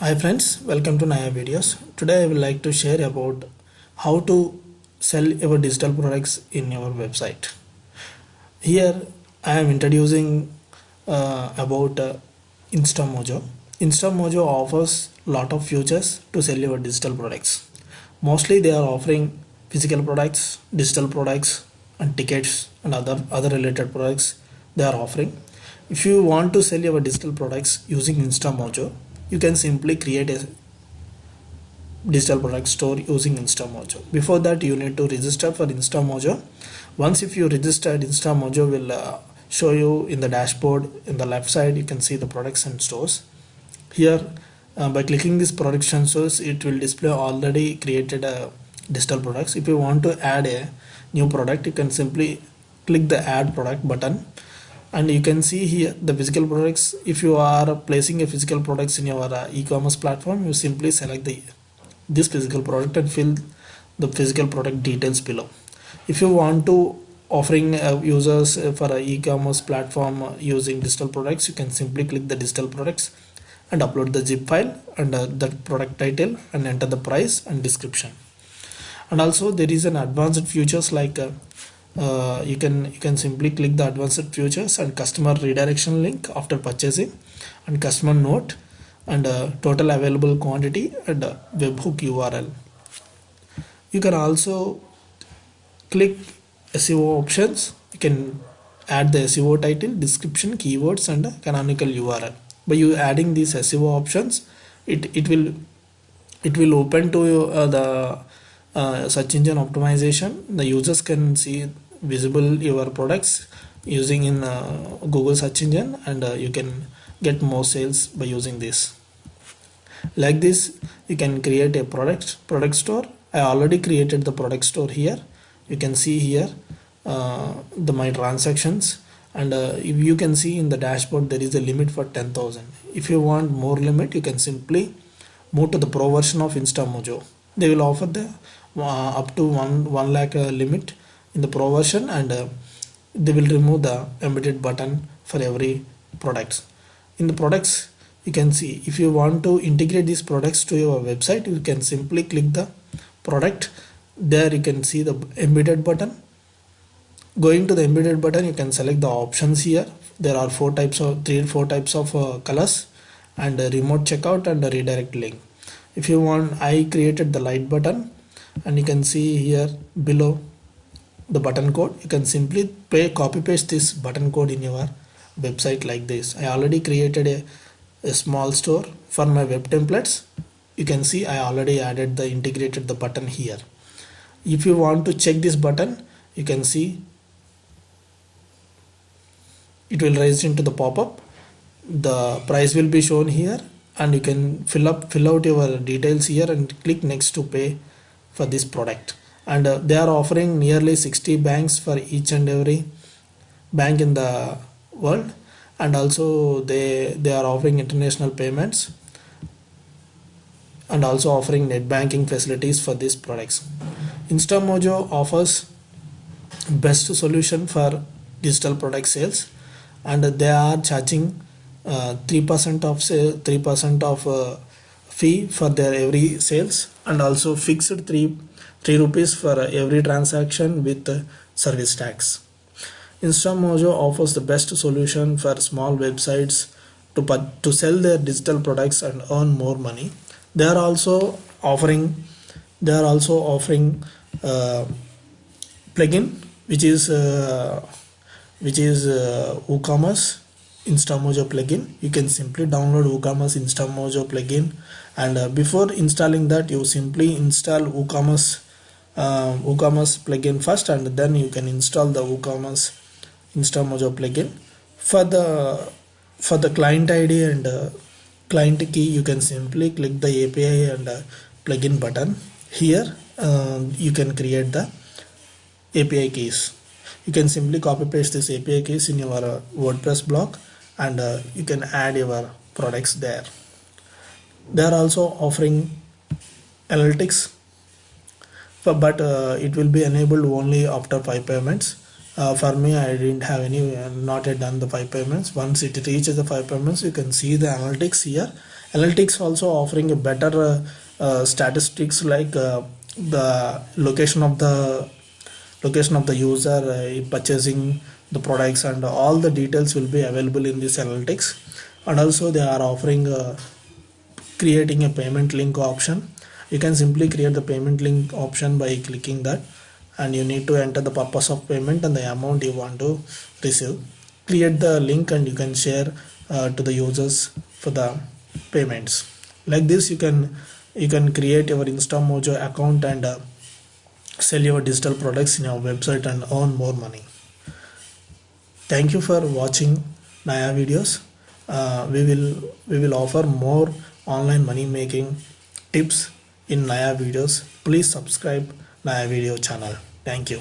Hi friends, welcome to Naya videos. Today I would like to share about how to sell your digital products in your website. Here I am introducing uh, about uh, InstaMojo. InstaMojo offers lot of features to sell your digital products. Mostly they are offering physical products, digital products and tickets and other other related products they are offering. If you want to sell your digital products using InstaMojo, you can simply create a digital product store using InstaMojo. Before that, you need to register for InstaMojo. Once if you registered, InstaMojo will uh, show you in the dashboard in the left side. You can see the products and stores. Here, uh, by clicking this production stores, it will display already created uh, digital products. If you want to add a new product, you can simply click the add product button and you can see here the physical products. If you are placing a physical products in your uh, e-commerce platform you simply select the this physical product and fill the physical product details below. If you want to offering uh, users uh, for a e-commerce platform uh, using digital products you can simply click the digital products and upload the zip file and the product title and enter the price and description. And also there is an advanced features like uh, uh, you can you can simply click the advanced features and customer redirection link after purchasing and customer note and uh, total available quantity and uh, webhook url you can also click seo options. You can add the seo title description keywords and canonical url by you adding these seo options it it will it will open to uh, the uh, search engine optimization. The users can see visible your products using in uh, google search engine and uh, you can get more sales by using this. Like this you can create a product product store. I already created the product store here. You can see here uh, the my transactions. And uh, if you can see in the dashboard there is a limit for 10000 if you want more limit you can simply move to the pro version of instamojo. They will offer the uh, up to 1 1 lakh uh, limit in the pro version and uh, they will remove the embedded button for every products in the products you can see if you want to integrate these products to your website you can simply click the product. There you can see the embedded button. Going to the embedded button you can select the options here. There are four types of three or four types of uh, colors and remote checkout and redirect link. If you want i created the light button and you can see here below the button code. You can simply pay copy paste this button code in your website like this. I already created a, a small store for my web templates. You can see i already added the integrated the button here. If you want to check this button you can see it will raise into the pop-up. The price will be shown here and you can fill up fill out your details here and click next to pay for this product and uh, they are offering nearly 60 banks for each and every bank in the world. And also they they are offering international payments. And also offering net banking facilities for these products. Instamojo offers best solution for digital product sales. And they are charging uh, 3% of sale 3% of uh, fee for their every sales. And also fixed 3 3 rupees for every transaction with service tax. Instamojo offers the best solution for small websites to to sell their digital products and earn more money. They are also offering they are also offering uh, plugin which is uh, which is uh, WooCommerce Instamojo plugin. You can simply download WooCommerce Instamojo plugin. And uh, before installing that you simply install WooCommerce uh, WooCommerce plugin first and then you can install the WooCommerce Instamojo plugin. For the for the client ID and uh, client key you can simply click the API and uh, plugin button here. Uh, you can create the API keys. You can simply copy paste this API keys in your uh, WordPress block and uh, you can add your products there. They are also offering analytics for, but uh, it will be enabled only after five payments. Uh, for me I didn't have any uh, not yet done the five payments. Once it reaches the five payments you can see the analytics here. Analytics also offering a better uh, uh, statistics like uh, the location of the location of the user uh, purchasing the products and all the details will be available in this analytics. And also they are offering uh, creating a payment link option you can simply create the payment link option by clicking that and you need to enter the purpose of payment and the amount you want to receive. Create the link and you can share uh, to the users for the payments. Like this you can you can create your instamojo account and uh, sell your digital products in your website and earn more money. Thank you for watching naya videos. Uh, we will we will offer more online money making tips in naya videos. Please subscribe naya video channel. Thank you